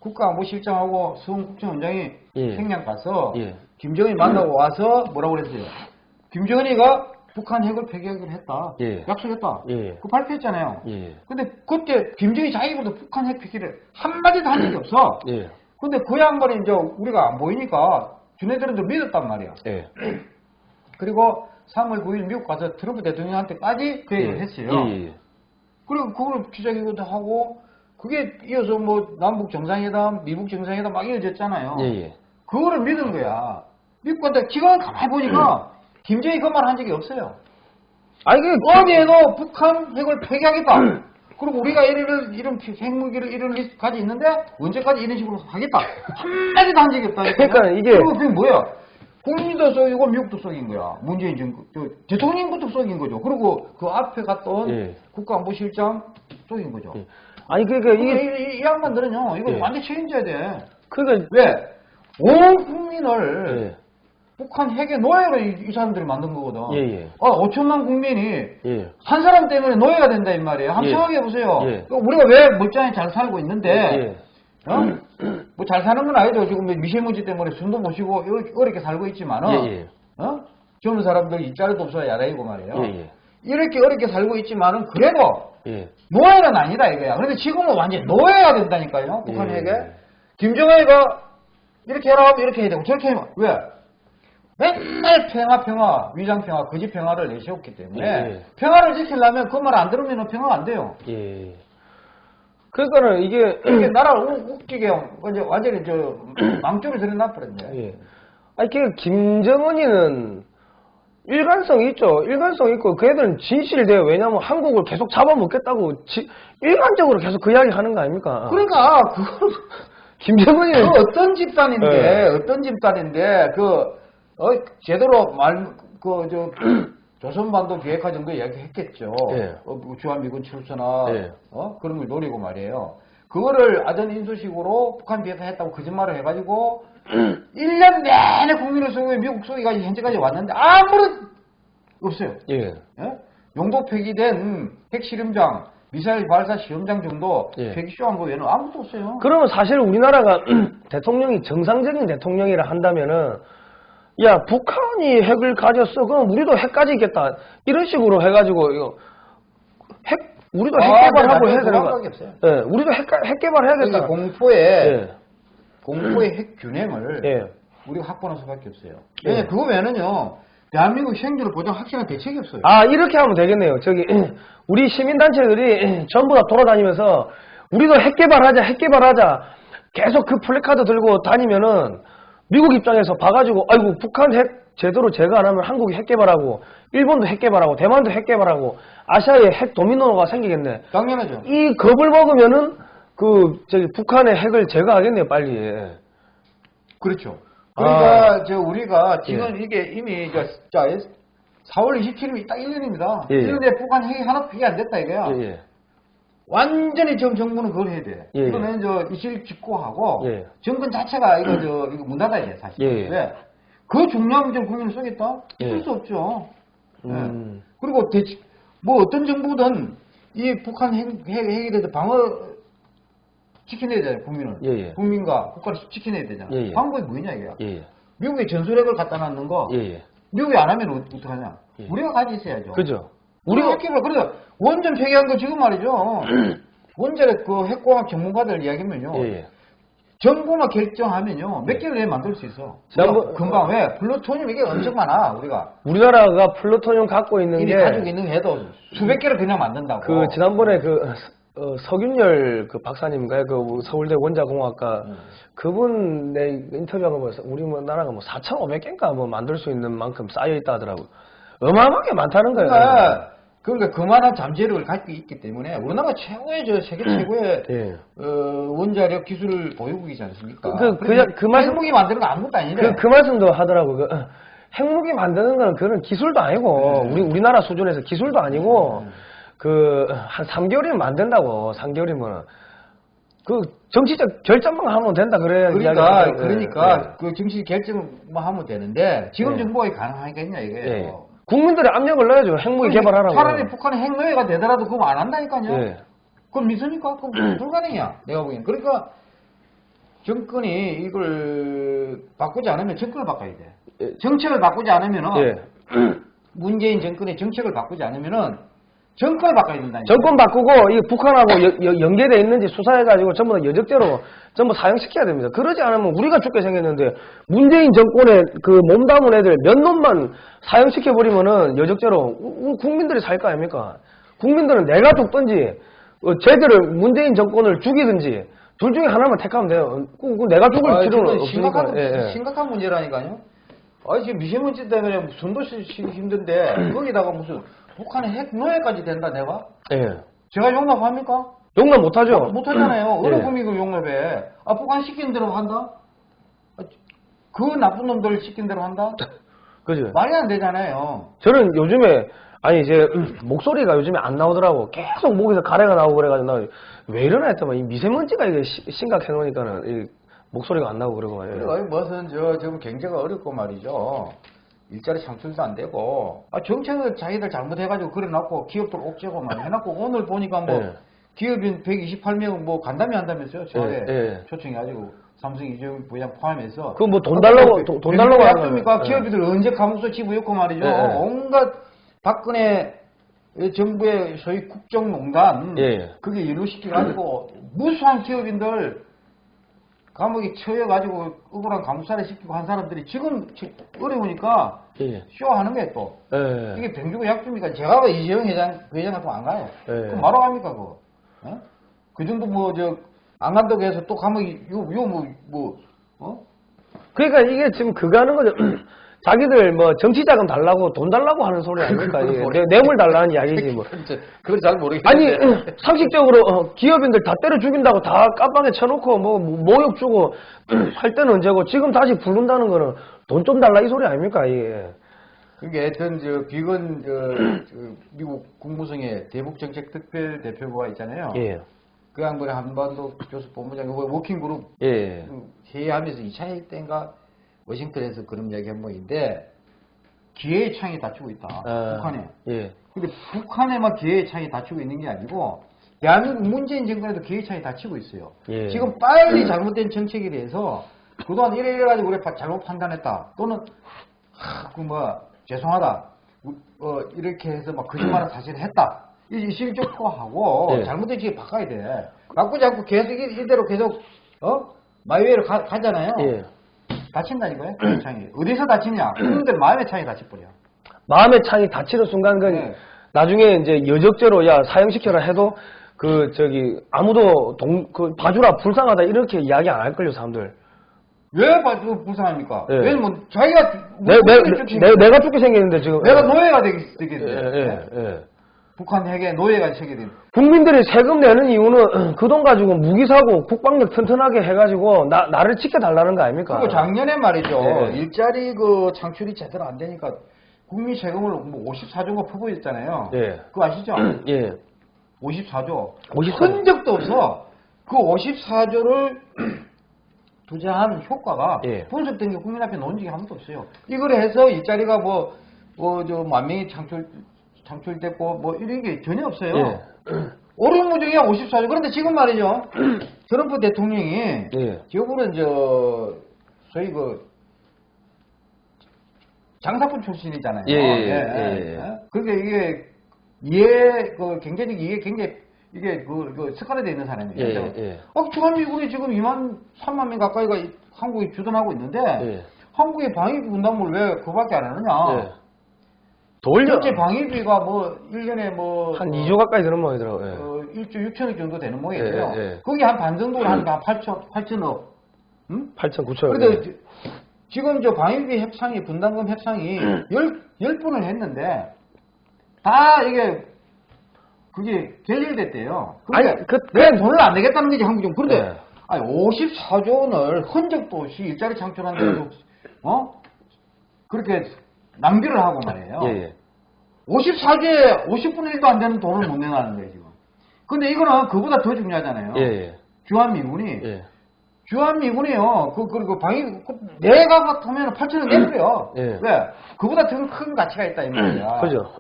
국가안보실장하고 수원 국정원장이 예. 평양 가서 예. 김정은이 만나고 와서 뭐라고 그랬어요? 김정은이가 북한 핵을 폐기하기로 했다. 예. 약속했다. 예. 그거 발표했잖아요. 예. 근데 그때 김정은이 자기보다 북한 핵 폐기를 한마디도 한 적이 없어. 예. 근데 그 양반이 이제 우리가 안 보이니까 주네들은 좀 믿었단 말이야. 예. 그리고 3월 9일 미국 가서 트럼프 대통령한테까지 그 얘기를 했어요. 예, 예. 그리고 그걸 기자회견도 하고 그게 이어서 뭐 남북 정상회담, 미국 정상회담 막 이어졌잖아요. 예, 예. 그거를 믿은 거야. 믿고 근데 기관 가만히 보니까 김정희 그말 한 적이 없어요. 아니, 그, 어디에도 북한 핵을 폐기하겠다. 그리고 우리가 이런 이런 핵무기를 이런 리스트 가지 있는데 언제까지 이런 식으로 하겠다. 한마디도 한 적이 없다. 그러니까 이게- 그리고 그게 뭐야? 국민도 속이고 미국도 속인 거야. 문재인 정부 저, 대통령부터 속인 거죠. 그리고 그 앞에 갔던 예. 국가안보실장 속인 거죠. 예. 아니, 그러니까 이게 이게, 이, 이 양반들은요, 이거 예. 완전 책임져야 돼. 그러니까, 왜? 온 국민을 예. 북한 핵의 노예로 이, 이 사람들이 만든 거거든. 예, 예. 어, 5천만 국민이 예. 한 사람 때문에 노예가 된다 이 말이에요. 한번 예. 생각해 보세요. 예. 우리가 왜 멀쩡히 잘 살고 있는데, 예. 어? 뭐잘 사는 건 아니죠. 지금 미세먼지 때문에 숨도 못 쉬고 이렇게, 어렵게 살고 있지만은, 예, 예. 어? 젊은 사람들 일자리도 없어야 야라이고 말이에요. 예, 예. 이렇게 어렵게 살고 있지만은 그래도 예. 노예는 아니다 이거야. 그런데 지금은 완전 노예가 된다니까요. 북한 예. 핵에. 김정은이가 이렇게 해라 하면 이렇게 해야 되고 저렇게 하면 왜? 맨날 평화 평화 위장 평화 거짓 평화를 내세웠기 때문에 예. 평화를 지키려면 그 말 안 들으면 평화가 안 돼요. 예. 그러니까는 이게, 이렇게 나라를 우- 웃기게 이제 완전히 저 망조를 들여놔버렸네. 예. 아니, 그, 김정은이는 일관성이 있죠. 일관성 있고, 그 애들은 진실돼요. 왜냐면 한국을 계속 잡아먹겠다고, 지- 일관적으로 계속 그 이야기 하는 거 아닙니까? 그러니까 그걸 김정은이는, 그 어떤 집단인데 예. 어떤 집단인데 그 어, 제대로 말 그 저 조선반도 비핵화 정도 이야기했겠죠. 예. 어, 뭐 주한미군 출전화 예. 어? 그런 걸 노리고 말이에요. 그거를 아전 인수식으로 북한 비핵화했다고 거짓말을 해가지고 1년 내내 국민을 속이고 미국 속이까지 현재까지 왔는데 아무런 없어요. 예. 예? 용도 폐기된 핵실험장, 미사일 발사 시험장 정도 예. 폐기쇼한 거 외에는 아무것도 없어요. 그러면 사실 우리나라가 대통령이 정상적인 대통령이라 한다면은 야 북한이 핵을 가졌어 그럼 우리도 핵 가지겠다 이런 식으로 해가지고 이거 핵 우리도 핵 아, 개발하고 네, 해야 그 되는 거. 예 우리도 핵, 가- 핵 개발해야겠다 그러니까 공포에 예. 공포의 핵 균형을 예. 우리가 확보할 수밖에 없어요. 예. 왜냐 그거 외에는요 대한민국 생존을 보장 확실한 대책이 없어요. 아 이렇게 하면 되겠네요 저기 우리 시민단체들이 전부 다 돌아다니면서 우리도 핵 개발하자 핵 개발하자 계속 그 플래카드 들고 다니면은 미국 입장에서 봐가지고 아이고 북한 핵 제대로 제거 안 하면 한국이 핵 개발하고 일본도 핵 개발하고 대만도 핵 개발하고 아시아에 핵 도미노가 생기겠네 당연하죠. 이 겁을 먹으면은 그 저기 북한의 핵을 제거하겠네요 빨리 그렇죠. 그러니까 아. 저 우리가 지금 이게 이미 저, 자 4월 27일이 딱 1년입니다. 예, 예. 1년에 북한 핵이 하나 폐기 안 됐다 이거야. 예, 예. 완전히 지금 정부는 그걸 해야 돼. 예, 예. 이거는 저 이실 직고하고 예. 정권 자체가 이거 저 이거 문 닫아야 돼 사실. 예, 예. 왜? 그 중요한 문제를 국민을 쏘겠다? 예. 수 없죠. 음. 예. 그리고 대, 뭐 어떤 정부든 이 북한 핵, 핵, 핵에 대해서 방어 지켜내야 되잖아요, 국민은. 예, 예. 국민과 국가를 지켜내야 되잖아. 예, 예. 방법이 뭐냐, 이게. 예, 예. 미국에 전술핵을 갖다 놨는 거, 예, 예. 미국이 안 하면 어- 어떡하냐. 예. 우리가 가지고 있어야죠. 그죠 우리가 핵기를 그래서 원전 폐기한 거 지금 말이죠. 원전의 그 핵공학 전문가들 이야기면요. 예, 예. 정부만 결정하면요. 몇 개를 내에 만들 수 있어. 지난번- 우리가 금방 왜? 플루토늄 이게 엄청 많아, 우리가. 우리나라가 플루토늄 갖고 있는 이미 게 가지고 있는 해도 수백 개를 그냥 만든다고. 그 지난번에 그 어, 서균열 그 박사님인가요? 그 서울대 원자공학과 음. 그분 내 인터뷰한 거 보면서 우리 뭐 나라가 뭐 4,500개인가 뭐 만들 수 있는 만큼 쌓여 있다 하더라고. 어마어마하게 많다는 거예요. 그러니까, 그러니까 그만한 잠재력을 가지고 있기 때문에 우리나라가 최고의 저 세계 최고의 예. 어, 원자력 기술 보유국이지 않습니까? 그- 그- 그래서 그 말씀- 핵무기 만드는 거 아무것도 아니래. 그, 그 말씀도 하더라고. 그, 어, 핵무기 만드는 건 그런 기술도 아니고 네. 우리 우리나라 수준에서 기술도 아니고 네. 그한 3개월이면 만든다고. 3개월이면 그 정치적 결정만 하면 된다 그래야 그러니까 그러니까 예. 그 정치 결정만 하면 되는데 지금 예. 정부가 가능하겠냐 이거예요. 예. 국민들의 압력을 넣어야죠. 핵무기 개발하라고. 차라리 북한이 핵노예가 되더라도 그거 안 한다니까요. 예. 그건 믿습니까? 그건 불가능이야. 내가 보기엔. 그러니까 정권이 이걸 바꾸지 않으면 정권을 바꿔야 돼. 예. 정책을 바꾸지 않으면은 예. 문재인 정권의 정책을 바꾸지 않으면은 정권을 바꿔야 된다니까. 정권 바꾸고 이 북한하고 여- 연계돼 있는지 수사해가지고 전부 다 여적죄로 전부 사형시켜야 됩니다. 그러지 않으면 우리가 죽게 생겼는데 문재인 정권에 그 몸담은 애들 몇 놈만 사형시켜 버리면은 여적죄로 국민들이 살 거 아닙니까? 국민들은 내가 죽든지 어, 쟤들을 문재인 정권을 죽이든지 둘 중에 하나만 택하면 돼요. 그, 그 내가 죽을 아, 필요는 없으니까. 심각한, 예, 예. 심각한 문제라니까요. 아, 지금 미세먼지 때문에 손도 쓰기 힘든데 거기다가 무슨 북한의 핵 노예까지 된다 내가? 예. 제가 용납합니까? 용납 못하죠. 못하잖아요. 어느 예. 그 용납해? 아, 북한 시킨 대로 한다? 아, 그 나쁜 놈들 시킨 대로 한다? 그죠. 말이 안 되잖아요. 저는 요즘에 아니 이제 목소리가 요즘에 안 나오더라고 계속 목에서 가래가 나오고 그래가지고 나 왜 이러나 했더만 이 미세먼지가 이게 시- 심각해 놓으니까는 이 목소리가 안 나오고 그러고 말이에요. 그리고 무슨 저 지금 경제가 어렵고 말이죠. 일자리 창출도 안 되고 아 정책을 자기들 잘못해가지고 그래놓고 기업들 옥죄고 막 해놓고 오늘 보니까 뭐 예. 기업인 128명 뭐 간담회 한다면서요. 저에 예, 예. 초청해가지고 삼성 이재용 부장 포함해서 그 뭐 돈 달라고- 돈- 돈 달라고? 거는, 예. 기업인들 언제 감옥서 집어였고 말이죠. 예, 예. 온갖 박근혜 정부의 소위 국정농단 예, 예. 그게 이루어시켜가지고 무수한 기업인들 감옥에 처해가지고 억울한 감사를 시키고 한 사람들이 지금 지- 어려우니까 예. 쇼하는 거예요 또. 예. 이게 병주고 약주입니까? 제가 왜 이재용 회장, 그 회장 같으면 안 가요. 예. 그럼 뭐로 갑니까, 그거? 어? 그 정도 뭐, 저, 안 간다고 해서 또 감옥이, 요, 요, 뭐, 뭐, 어? 그러니까 이게 지금 그거 하는 거죠. 자기들 뭐 정치 자금 달라고 돈 달라고 하는 소리 아닙니까? 뇌- 뇌물 달라는 이야기지 뭐. 그건 잘 아니 상식적으로 어, 기업인들 다 때려 죽인다고 다 깜빵에 쳐놓고 뭐 모욕 주고 할 때는 언제고 지금 다시 부른다는 거는 돈 좀 달라 이 소리 아닙니까 이게 그게 하여튼, 저, 비건, 저, 저 미국 국무성의 대북정책 특별 대표가 있잖아요. 예. 그 양반이 한반도 교수 본부장, 그 워킹그룹 예. 회의하면서 2차 회의 때인가 워싱턴에서 그런 이야기 한 모인데 기회의 창이 닫히고 있다. 아, 북한에. 예. 근데 북한에만 기회의 창이 닫히고 있는 게 아니고 대한민국 문재인 정권에도 기회의 창이 닫히고 있어요. 예. 지금 빨리 잘못된 정책에 대해서 그동안 이래 이래 가지고 우리 잘못 판단했다. 또는 그뭐 죄송하다. 우- 어, 이렇게 해서 막 거짓말을 사실 했다. 이 실적화하고 예. 잘못된 지에 바꿔야 돼. 바꾸지 않고 계속 이- 이대로 계속 어 마이웨이로 가, 가잖아요. 예. 다친다니까요. 그 창이 어디서 다치냐? 국민들 마음의 창이 다쳐버려. 마음의 창이 닫히는 순간 그 네. 나중에 이제 여적죄로 야 사형시켜라 해도 그 저기 아무도 동 그 봐주라 불쌍하다 이렇게 이야기 안 할 걸요 사람들. 왜 봐- 그 불쌍합니까? 예. 왜냐면 뭐 자기가 내, 내, 내, 내가 죽게 생겼는데 지금. 내가 노예가 되겠, 예, 되겠는데 예, 예. 북한 핵에 노예가 되게 된 국민들이 세금 내는 이유는 그 돈 가지고 무기 사고 국방력 튼튼하게 해가지고 나, 나를 지켜달라는 거 아닙니까? 그리고 작년에 말이죠 예. 일자리 그 창출이 제대로 안 되니까 국민 세금을 뭐 54조가 퍼부었잖아요. 예. 그거 아시죠? 예. 54조. 54조. 흔적도 없어. 그 54조를 투자한 효과가 예. 분석된 게 국민 앞에 놓은 적이 한 번도 없어요. 이걸 해서 일자리가 뭐, 뭐, 저, 만 명이 창출, 창출됐고, 뭐, 이런 게 전혀 없어요. 예. 오름무중이야, 54조. 그런데 지금 말이죠. 트럼프 대통령이, 예. 저분은 저, 소위 그, 장사꾼 출신이잖아요. 예, 예, 예, 예. 어? 그러니까 이게, 이해, 그, 경제적 이해 굉장히, 이게 그, 그 습관화되어 있는 사람이에요. 예? 예. 어, 주한미군이 지금 2만 3만 명 가까이가 이- 한국에 주둔하고 있는데 예. 한국의 방위비 분담을 왜 그밖에 안 하느냐? 예. 돌려. 전체 방위비가 뭐 1년에 뭐한 어, 2조 가까이 드는 모양이더라고요. 예. 어, 1조 6천억 정도 되는 모양이에요. 예, 예. 거기 한 반 정도를 한 8천 8천억. 응? 8천, 9천. 그런데 지- 지금 저 방위비 협상이 분담금 협상이 음. 열, 열 번을 했는데 다 이게 그게 결렬됐대요. 그러니까 아니, 그- 왜 돈을 안 내겠다는 거지 한국정. 그런데 네. 아니 54조 원을 흔적도 없이 일자리 창출하는데도 어 그렇게 낭비를 하고 말이에요. 예, 예. 54조에 50분의 1도 안 되는 돈을 못 내놨는 거예요 지금. 근데 이거는 그보다 더 중요하잖아요. 예, 예. 주한미군이 예. 주한미군이요. 그, 그리고 방위, 그 내가 같으면 8천원 내버려. 예. 왜? 그보다 더 큰 가치가 있다, 이 말이야. 그죠?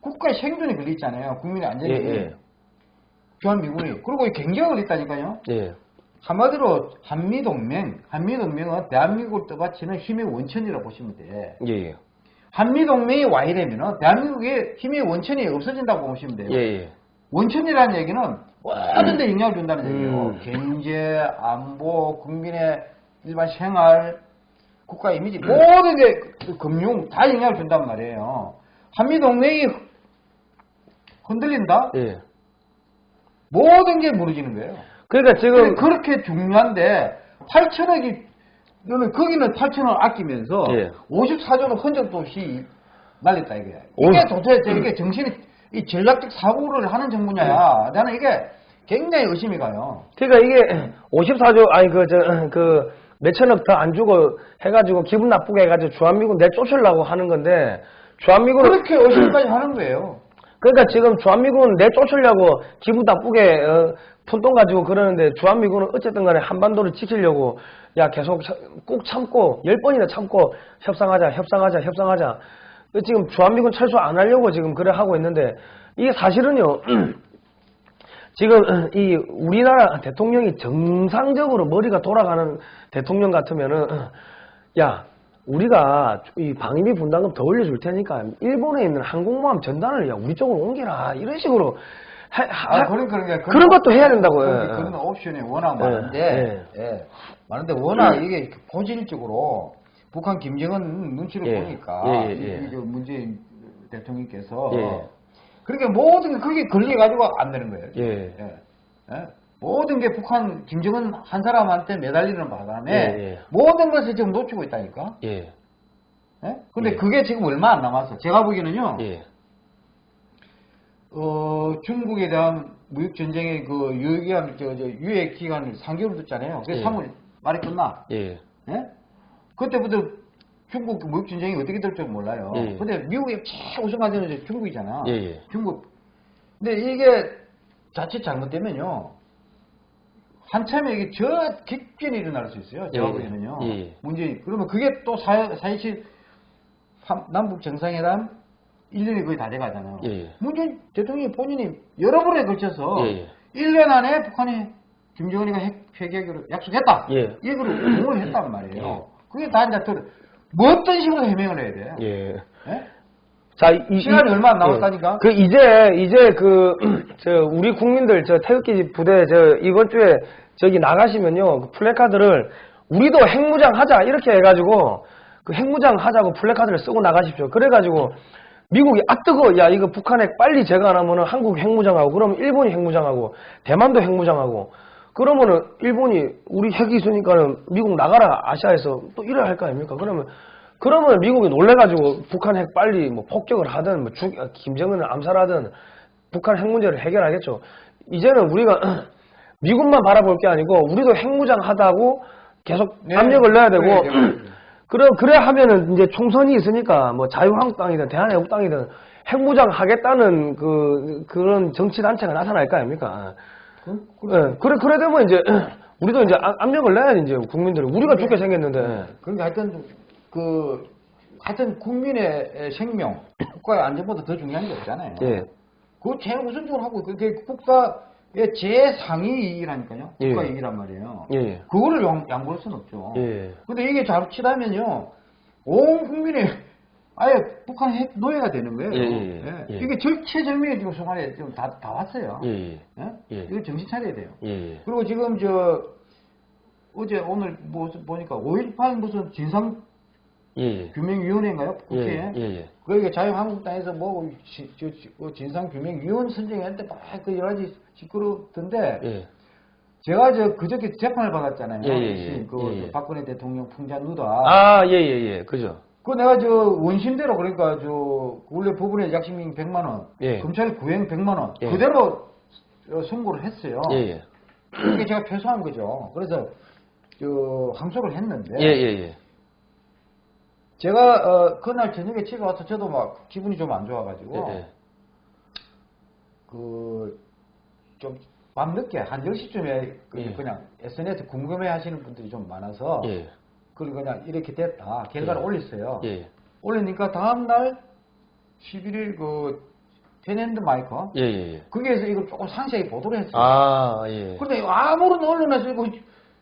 국가의 생존이 걸려있잖아요. 국민의 안전이. 예, 예. 주한미군이. 그리고 이 경제가 걸렸다니까요. 예. 한마디로 한미동맹, 한미동맹은 대한민국을 떠받치는 힘의 원천이라고 보시면 돼. 예, 예. 한미동맹이 와이되면 대한민국의 힘의 원천이 없어진다고 보시면 돼요. 예, 예. 원천이라는 얘기는 모든 데 영향을 준다는 얘기예요. 음. 경제, 안보, 국민의 일반 생활, 국가 이미지, 모든 게그 금융 다 영향을 준단 말이에요. 한미동맹이 흔들린다? 예. 모든 게 무너지는 거예요. 그러니까 지금 그렇게 중요한데 8천억이 너는 거기는 8천억 아끼면서 예. 54조는 흔적도 없이 날렸다 이게. 이게 오. 도대체 이게 정신이 이 전략적 사고를 하는 정부냐야. 나는 이게 굉장히 의심이 가요. 그러니까 이게 54조 아니 그저그 몇천억 더 안 주고 해가지고 기분 나쁘게 해가지고 주한미군 내쫓으려고 하는 건데 주한미군은 그렇게 의심까지 하는 거예요. 그러니까 지금 주한미군 내쫓으려고 기분 나쁘게 어, 푼돈 가지고 그러는데 주한미군은 어쨌든 간에 한반도를 지키려고 야 계속 참- 꼭 참고 열 번이나 참고 협상하자 협상하자 협상하자. 지금 주한미군 철수 안 하려고 지금 그래 하고 있는데 이게 사실은요 지금 이 우리나라 대통령이 정상적으로 머리가 돌아가는 대통령 같으면은 야 우리가 이 방위비 분담금 더 올려줄 테니까 일본에 있는 항공모함 전단을 야 우리 쪽으로 옮겨라 이런 식으로 하, 하- 아, 그런, 그런, 게- 그런 것도 해야 된다고요. 그런, 예. 그런 옵션이 워낙 예, 많은데, 예. 많은데 워낙 이게 본질적으로 북한 김정은 눈치를 예. 보니까 예, 예, 예. 이- 이 문재인 대통령께서 예. 그렇게 모든 게 그게 걸려가지고 안 되는 거예요. 예. 모든 게 북한 김정은 한 사람한테 매달리는 바람에 예, 예. 모든 것을 지금 놓치고 있다니까. 예, 예? 근데 예. 그게 지금 얼마 안 남았어. 제가 보기에는요. 예, 어, 중국에 대한 무역 전쟁의 그 유효기간, 저, 저, 유예 기간을 3개월 뒀잖아요. 그래서 예. 3월 말이 끝나. 예, 예? 그때부터 중국 그 무역 전쟁이 어떻게 될줄 몰라요. 예. 근데 미국의 최 우선 가전은 이제 중국이잖아. 중국. 근데 이게 자칫 잘못되면요. 한참에 이게 저 객변이 일어날 수 있어요. 제가 예, 보기에는요. 예. 문제 그러면 그게 또 사, 사이치 남북 정상회담 1년이 거의 다 돼가잖아요. 예. 문재인 대통령이 본인이 여러 번에 걸쳐서 예, 예. 1년 안에 북한이 김정은이가 핵 폐기하기로 약속했다. 예. 이거를 공을 했단 말이에요. 예. 그게 다 이제 들- 뭐 어떤 식으로 해명을 해야 돼요? 예. 예? 자, 이, 시간이 이- 얼마 안 남았다니까? 예. 그 이제 이제 그 저 우리 국민들 저 태극기 부대 저 이번 주에 저기 나가시면요 그 플래카드를 우리도 핵무장 하자 이렇게 해가지고 그 핵무장 하자고 플래카드를 쓰고 나가십시오. 그래가지고 미국이 아 뜨거 야 이거 북한 핵 빨리 제거 안 하면은 한국 핵무장하고 그러면 일본이 핵무장하고 대만도 핵무장하고 그러면은 일본이 우리 핵이 있으니까는 미국 나가라 아시아에서 또 이래야 할거 아닙니까? 그러면 그러면 미국이 놀래가지고 북한 핵 빨리 뭐 폭격을 하든 뭐 죽, 김정은을 암살하든 북한 핵 문제를 해결하겠죠. 이제는 우리가 미국만 바라볼 게 아니고 우리도 핵무장 하다고 계속 네. 압력을 넣어야 되고 그래, 네. 그래 그래 하면은 이제 총선이 있으니까 뭐 자유한국당이든 대한애국당이든 핵무장 하겠다는 그 그런 정치 단체가 나타날 거 아닙니까? 그, 예, 그래 그래 되면 이제 우리도 이제 압- 압력을 내야지 이제 국민들이 우리가 죽게 생겼는데 그러니까 하여튼 그 하여튼 국민의 생명, 국가의 안전보다 더 중요한 게 없잖아요. 예. 그거 제일 우선적으로 하고 그게 국가의 제상위이라니까요. 예. 국가 이익이란 말이에요. 예, 예. 그거를 양, 양보할 수는 없죠. 예. 근데 이게 자칫하면요, 온 국민이 아예 북한 핵 노예가 되는 거예요. 예, 예, 예. 예. 이게 절체절명의 지금 순간에 지금 다, 다 왔어요. 예, 예. 예? 예. 이거 정신 차려야 돼요. 예, 예. 그리고 지금 저 어제 오늘 뭐 보니까 5.18 무슨 진상 예, 예. 규명위원회인가요? 예, 국회에? 예, 예. 그러니까 자유한국당에서 뭐그 진상규명위원 선정할 때 막 그 여러 가지 시끄럽던데 예. 제가 저 그저께 재판을 받았잖아요. 예, 예, 예. 그 예, 예. 박근혜 대통령 풍자 누다. 아, 예, 예, 예. 그죠. 그 내가 저 원심대로 그러니까 저 원래 법원에 약식민 100만 원, 예. 검찰 구형 100만 원 예. 그대로 어, 선고를 했어요. 예, 예. 그게 제가 패소한 거죠. 그래서 저 항소를 했는데 예, 예, 예. 제가 어, 그날 저녁에 집에 와서 저도 막 기분이 좀 안 좋아가지고 예, 예. 그좀 밤늦게 한 10시쯤에 그 예. 그냥 SNS 궁금해 하시는 분들이 좀 많아서 예. 그걸 그냥 이렇게 됐다. 결과를 예. 올렸어요. 예. 올리니까 다음날 11일 그 테넨드 마이크 예, 예, 예. 거기에서 이걸 조금 상세히 보도를 했어요. 아, 예. 근데 아무런 언론에서 이거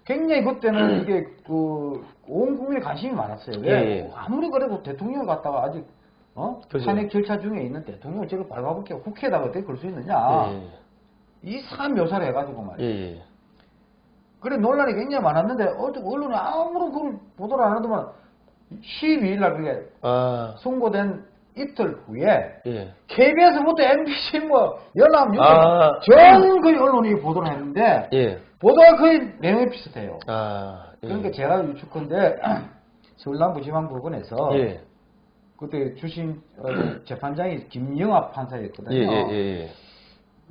굉장히 그때는 이게 그 온 국민의 관심이 많았어요. 왜? 예, 예. 아무리 그래도 대통령을 갖다가 아직 어? 그죠. 탄핵 절차 중에 있는 대통령을 저걸 밟아볼게 국회에다가 어떻게 걸 수 있느냐. 예, 이상한 묘사를 해가지고 예. 말이에요. 예, 예. 그래 논란이 굉장히 많았는데 어떻게 언론이 아무런 그걸 보도를 안 하더만 12일 날 그게 아, 선고된 이틀 후에 예. KBS부터 MBC 뭐 연합뉴스 아. 전 거의 언론이 보도를 했는데 예. 보도가 거의 내용이 비슷해요. 아, 예. 그러니까 제가 유축컨대 서울 남부지방법원에서 예. 그때 주심 어, 재판장이 김영합 판사였거든요. 예, 예, 예, 예.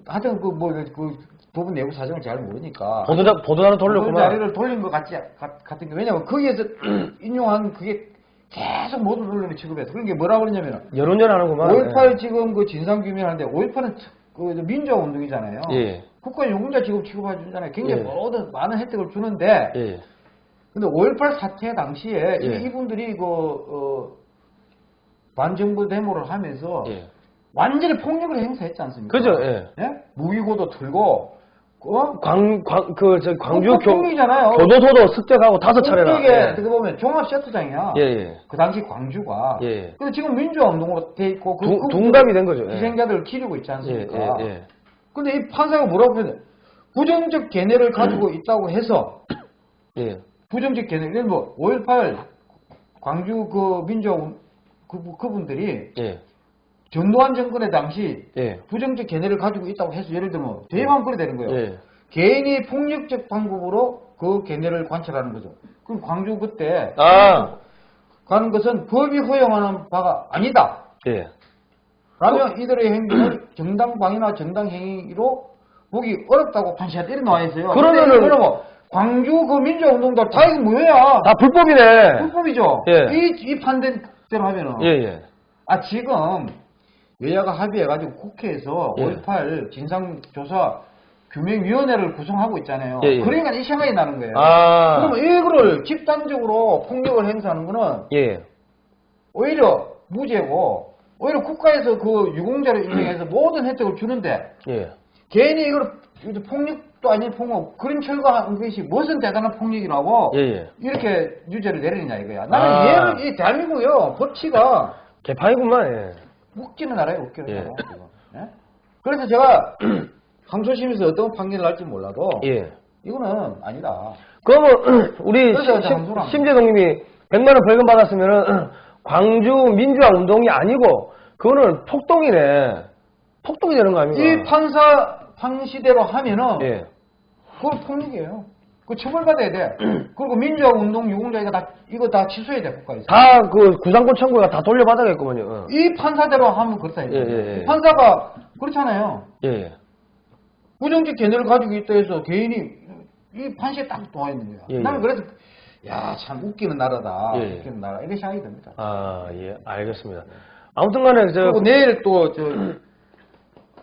하여튼 그뭐 그 부분 내부 사정을 잘 모르니까 보도자, 보도자료 그 돌렸구만. 자리를 돌린 것 같지 같- 같은 게 왜냐면 거기에서 인용한 그게 계속 모든 언론이 취급해서 그런 게 뭐라고 그러냐면 여론전 하는구만. 5.18 지금 그 진상 규명하는데 5.18은 그 민주화 운동이잖아요. 예. 국가 유공자 지금 취급해주잖아요. 굉장히 예. 모든 많은 혜택을 주는데 예. 근데 5.18 사태 당시에 예. 이- 이분들이 그 어, 반정부 데모를 하면서 예. 완전히 폭력을 행사했지 않습니까? 그죠, 예. 무기고도 들고 어? 광, 광, 그, 저, 광주 그 교. 교도소도 습격하고 다섯 차례나. 이게 예. 어떻게 보면 종합 셔터장이야. 예, 예. 그 당시 광주가. 예. 근데 지금 민주화 운동으로 돼 있고 그 두- 그분들 둔갑이 된 거죠. 예. 희생자들을 기리고 있지 예, 않습니까? 예, 예. 근데 이 판사가 뭐라고 했냐? 부정적 견해를 가지고 있다고 해서 예. 부정적 견해, 예를 뭐, 5.18 광주 그 운- 그, 그분들이 예. 전두환 정권의 당시 예. 부정적 견해를 가지고 있다고 해서 예를 들면 대입하면 그래 되는 거예요. 예. 개인이 폭력적 방법으로 그 견해를 관찰하는 거죠. 그럼 광주 그때 아, 가는 것은 법이 허용하는 바가 아니다. 예. 라면 이들의 행동을 정당 방위나 정당 행위로 보기 어렵다고 판시한테 이렇게 나와 있어요. 그러면은- 이거는 뭐 광주 그 민주화 운동들 다 이거 뭐야? 다 불법이네. 불법이죠. 예. 이, 이 판단대로 하면은. 예, 예. 아, 지금 여야가 합의해가지고 국회에서 예. 5.18 진상조사 규명위원회를 구성하고 있잖아요. 예, 예. 그러니까 이 생각이 나는 거예요. 아, 그러면 이거를 집단적으로 폭력을 행사하는 거는 예. 오히려 무죄고 오히려 국가에서 그 유공자를 인정해서 모든 혜택을 주는데 예. 개인이 이걸 폭력도 아닌 폭력 그런 철거한 것이 무슨 대단한 폭력이라고 예, 예. 이렇게 유죄를 내리느냐 이거야. 나는 아. 얘를 이 대한민국이요 법치가 개판이구만, 예. 웃기는 나라에 웃기는 예. 나라. 예? 그래서 제가 항소심에서 어떤 판결을 할지 몰라도 예. 이거는 아니다. 그러면 우리. 심재동님이 100만 원 벌금 받았으면은 광주 민주화 운동이 아니고 그거는 폭동이네. 폭동이 되는 거 아닙니까? 이 판사 판시대로 하면은 예. 그건 폭력이에요. 그 처벌받아야 돼. 그리고 민주화 운동 유공자 이거 다 이거 다 취소해야 돼 국가에서. 다 그 구상권 청구가 다 돌려받아야겠구만요. 어. 이 판사대로 하면 그렇다. 예, 예, 예. 판사가 그렇잖아요. 예, 예. 부정적 견해를 가지고 있다 해서 개인이 이 판시에 딱 놓아 있는 거야. 예, 나는 예. 그래서 야 참 웃기는 나라다. 예, 예. 웃기는 나라 이렇게 생각이 듭니다. 아, 예, 알겠습니다. 아무튼 간에 저, 그리고 내일 또 저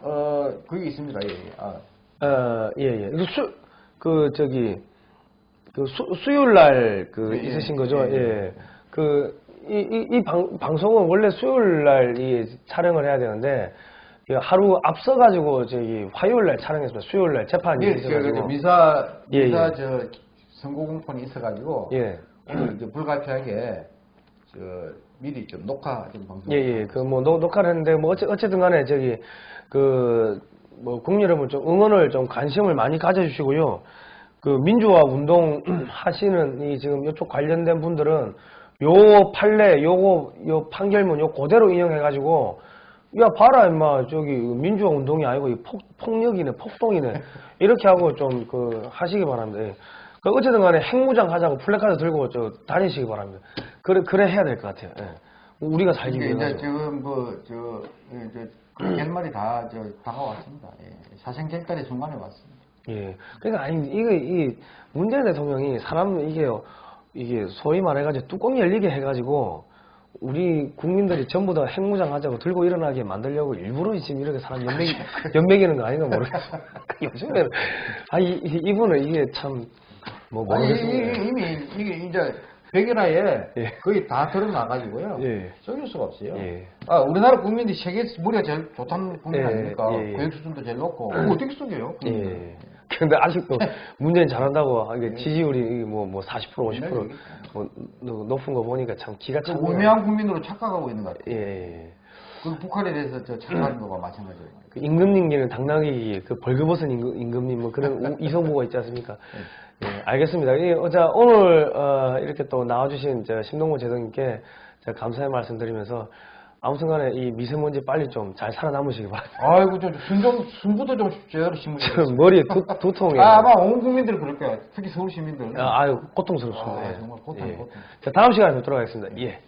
어, 그게 있습니다. 예, 예. 아, 어, 예, 예. 그 수, 그, 저기, 그 수, 수요일 날 그 예, 예. 있으신 거죠? 예, 예. 예. 그, 이, 이, 이 방, 방송은 원래 수요일 날 이 촬영을 해야 되는데, 이 하루 앞서가지고 저기 화요일 날 촬영했습니다. 수요일 날 재판이 내일 저, 저, 저 있어가지고. 미사 예, 미사 예. 저 공판이 있어가지고 예. 오늘 이제 불가피하게 저 미리 좀 녹화 좀 방송. 예, 예. 그 뭐 녹화를 했는데 뭐 어째, 어쨌든 간에 저기 그 뭐 국민 여러분 좀 응원을 좀 관심을 많이 가져주시고요. 그 민주화 운동 하시는 이 지금 이쪽 관련된 분들은 요 판례 요거 요 판결문 요 그대로 인용해가지고 야 봐라 임마 저기 민주화 운동이 아니고 이 폭, 폭력이네 폭동이네 이렇게 하고 좀 그 하시기 바랍니다. 예. 그 어쨌든 간에 핵무장 하자고 플래카드 들고 저 다니시기 바랍니다. 그래 그래 해야 될 것 같아요. 예. 우리가 살기 위해서. 이제 지금 뭐저 예, 저 결말이 다 저 다가왔습니다. 예. 사생결단의 순간에 왔습니다. 예. 그러니까 아니 이거 이 문재인 대통령이 사람 이게요 이게 소위 말해가지고 뚜껑 열리게 해가지고 우리 국민들이 전부 다 핵무장 하자고 들고 일어나게 만들려고 일부러 지금 이렇게 사람 연맥이, 연맥이는 거 아닌가 모르겠어. 요즘에는, 아, 이, 이- 이분은 이게 참, 뭐, 모르겠습니다. 이- 이미 이게 이제 백연화에 예. 거의 다 드러나가지고요. 예. 속일 수가 없어요. 예. 아, 우리나라 국민들이 세계 머리가 제일 좋다는 국민 예, 아닙니까? 예, 예. 교육 수준도 제일 높고. 그거 어떻게 속여요? 예. 근데 아직도 문재인 잘한다고 이게 지지율이 뭐, 뭐 40% 50% 뭐, 노- 높은 거 보니까 참 기가 그 차고. 우매한 국민으로 착각하고 있는 것 같아요. 예, 예. 그 북한에 대해서 저 착각하는 거가 마찬가지예요. 그 임금님께는 당나귀 그 벌거벗은 임금, 임금님 뭐 그런 우- 이성부가 있지 않습니까? 예, 알겠습니다. 이, 어, 자, 오늘 어, 이렇게 또 나와주신 저 제동님께 제가 감사의 말씀드리면서 아무튼간에 이 미세먼지 빨리 좀 잘 살아남으시기 바랍니다. 아이고, 저 순좀 순부도 좀 제대로 심으시 지금 머리에 두, 두통에 아, 아마 온 국민들 그럴 거야. 특히 서울 시민들. 아, 아유 고통스럽습니다. 아, 예. 정말 고통, 예. 고통. 자, 다음 시간에 뵙도록 하겠습니다. 예.